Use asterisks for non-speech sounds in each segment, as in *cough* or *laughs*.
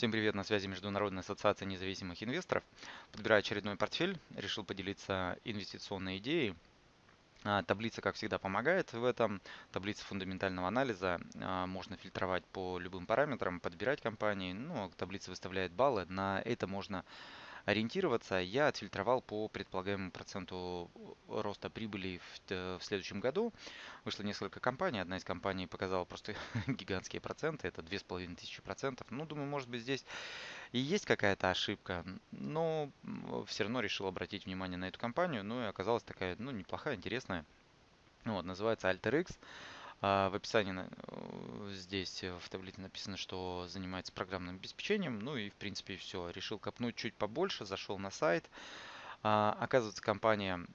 Всем привет, на связи Международная ассоциация независимых инвесторов. Подбираю очередной портфель, решил поделиться инвестиционной идеей. А, таблица, как всегда, помогает в этом. Таблица фундаментального анализа. А, можно фильтровать по любым параметрам, подбирать компании. Ну, таблица выставляет баллы. На это можно ориентироваться, я отфильтровал по предполагаемому проценту роста прибыли в, в следующем году. Вышло несколько компаний. Одна из компаний показала просто *laughs* гигантские проценты. Это 2500 процентов. Ну, думаю, может быть, здесь и есть какая-то ошибка. Но все равно решил обратить внимание на эту компанию. Ну, и оказалась такая, ну, неплохая, интересная. Ну, вот, называется AlterX. А, в описании э, здесь э, в таблице написано, что занимается программным обеспечением. Ну и в принципе все. Решил копнуть чуть побольше, зашел на сайт. А, оказывается, компания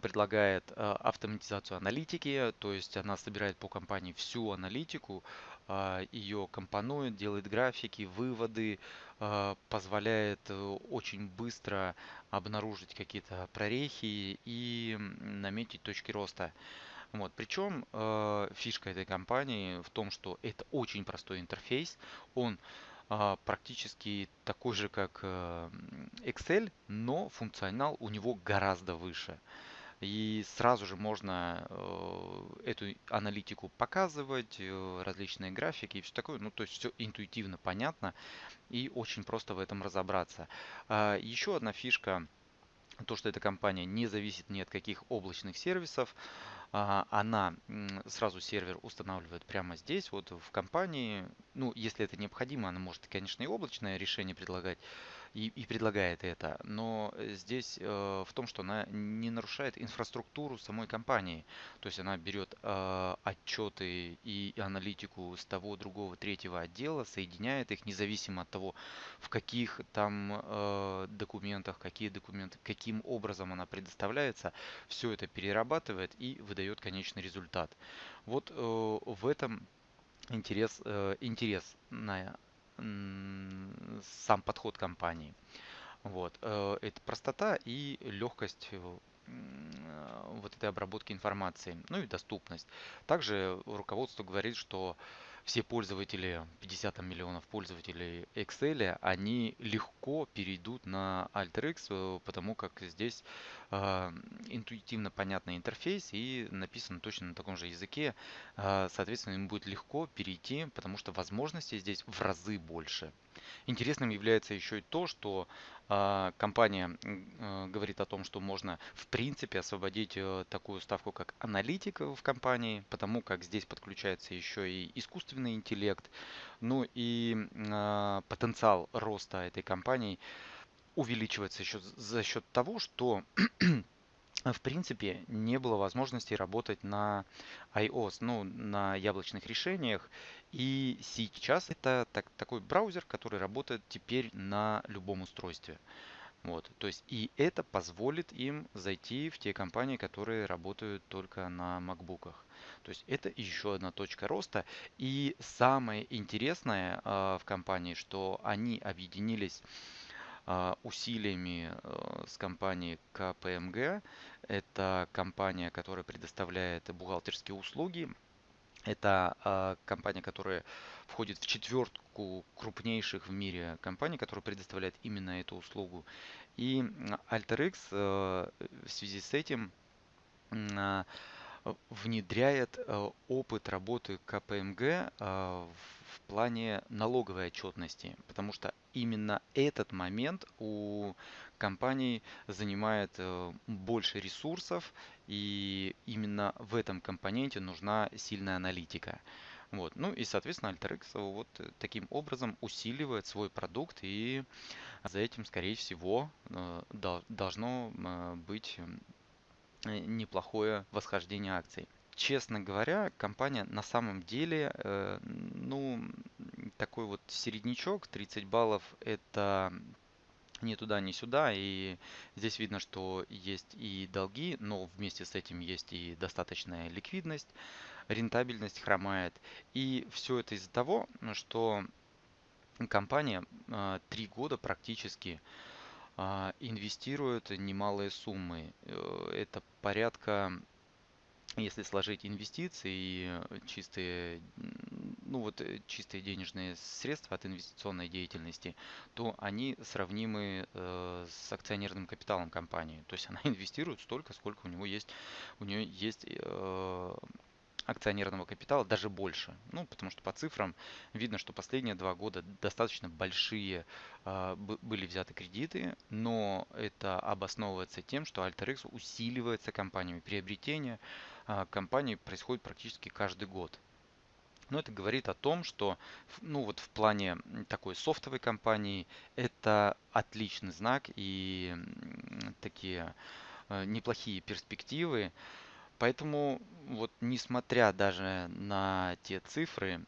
предлагает э, автоматизацию аналитики, то есть она собирает по компании всю аналитику, а, ее компонует, делает графики, выводы, позволяет очень быстро обнаружить какие-то прорехи и наметить точки роста. Вот. Причем э, фишка этой компании в том, что это очень простой интерфейс. Он э, практически такой же, как э, Excel, но функционал у него гораздо выше. И сразу же можно э, эту аналитику показывать, э, различные графики и все такое. Ну, то есть все интуитивно понятно и очень просто в этом разобраться. Э, еще одна фишка, то, что эта компания не зависит ни от каких облачных сервисов. А, она сразу сервер устанавливает прямо здесь, вот в компании. Ну, если это необходимо, она может, конечно, и облачное решение предлагать, и, и предлагает это. Но здесь э, в том, что она не нарушает инфраструктуру самой компании. То есть она берет э, отчеты и аналитику с того, другого, третьего отдела, соединяет их независимо от того, в каких там э, документах, какие документы, каким образом она предоставляется. Все это перерабатывает и выдает конечный результат. Вот э, в этом интерес, э, интересная сам подход компании. Вот. Э, это простота и легкость э, вот этой обработки информации, ну и доступность. Также руководство говорит, что все пользователи, 50 миллионов пользователей Excel, они легко перейдут на AlterX, э, потому как здесь э, интуитивно понятный интерфейс и написано точно на таком же языке. Э, соответственно, им будет легко перейти, потому что возможностей здесь в разы больше. Интересным является еще и то, что э, компания э, говорит о том, что можно в принципе освободить э, такую ставку, как аналитика в компании, потому как здесь подключается еще и искусственный интеллект, ну и э, потенциал роста этой компании увеличивается еще за счет того, что *clears throat* в принципе не было возможности работать на iOS, ну, на яблочных решениях. И сейчас это так, такой браузер, который работает теперь на любом устройстве. Вот, то есть и это позволит им зайти в те компании, которые работают только на макбуках. То есть это еще одна точка роста. И самое интересное э, в компании, что они объединились а, усилиями э, с компанией КПМГ. Это компания, которая предоставляет бухгалтерские услуги. Это а, компания, которая входит в четвертку крупнейших в мире компаний, которые предоставляют именно эту услугу. И AlterX э, в связи с этим внедряет э, опыт работы КПМГ в плане налоговой отчетности, потому что именно этот момент у компаний занимает э, больше ресурсов, и именно в этом компоненте нужна сильная аналитика. Вот. Ну и, соответственно, AlterX вот таким образом усиливает свой продукт, и за этим, скорее всего, э, должно э, быть неплохое восхождение акций честно говоря, компания на самом деле, э, ну, такой вот середнячок, 30 баллов, это ни туда, ни сюда. И здесь видно, что есть и долги, но вместе с этим есть и достаточная ликвидность, рентабельность хромает. И все это из-за того, что компания э, три года практически э, инвестирует немалые суммы. Э, это порядка если сложить инвестиции и чистые ну вот э, чистые денежные средства от инвестиционной деятельности, то они сравнимы э, с акционерным капиталом компании. То есть она *laughs* инвестирует столько, сколько у него есть, у нее есть акционерного капитала даже больше. Ну, потому что по цифрам видно, что последние два года достаточно большие э, были взяты кредиты, но это обосновывается тем, что AlterX усиливается компаниями. Приобретение э, компании происходит практически каждый год. Но это говорит о том, что ну вот в плане такой софтовой компании это отличный знак и такие э, неплохие перспективы. Поэтому вот несмотря даже на те цифры,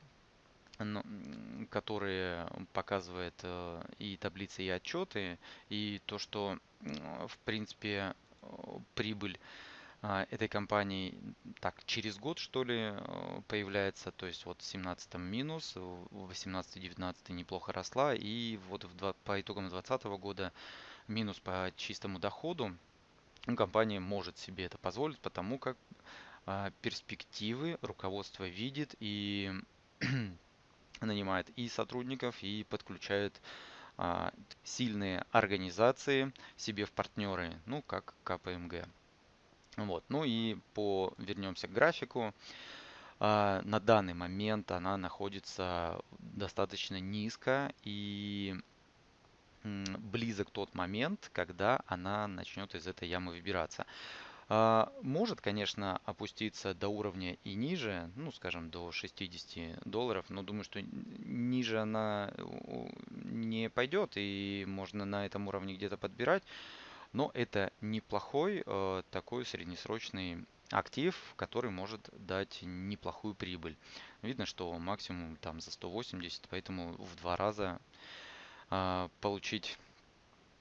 которые показывает э, и таблицы, и отчеты, и то, что в принципе прибыль а, этой компании так через год что ли э, появляется, то есть вот в 17 минус, в 18-19 неплохо росла и вот в 2, по итогам 2020 года минус по чистому доходу компания может себе это позволить, потому как а, перспективы руководство видит и *clears throat* нанимает и сотрудников, и подключает а, сильные организации себе в партнеры, ну как КПМГ. Вот. Ну и по вернемся к графику. А, на данный момент она находится достаточно низко и близок тот момент, когда она начнет из этой ямы выбираться. А, может, конечно, опуститься до уровня и ниже, ну, скажем, до 60 долларов, но думаю, что ниже она не пойдет, и можно на этом уровне где-то подбирать. Но это неплохой э, такой среднесрочный актив, который может дать неплохую прибыль. Видно, что максимум там за 180, поэтому в два раза получить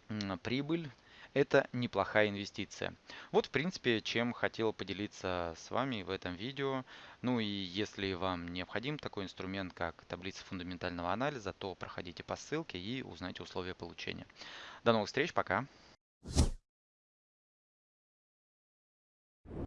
э, прибыль это неплохая инвестиция. Вот, в принципе, чем хотел поделиться с вами в этом видео. Ну и если вам необходим такой инструмент, как таблица фундаментального анализа, то проходите по ссылке и узнайте условия получения. До новых встреч, пока!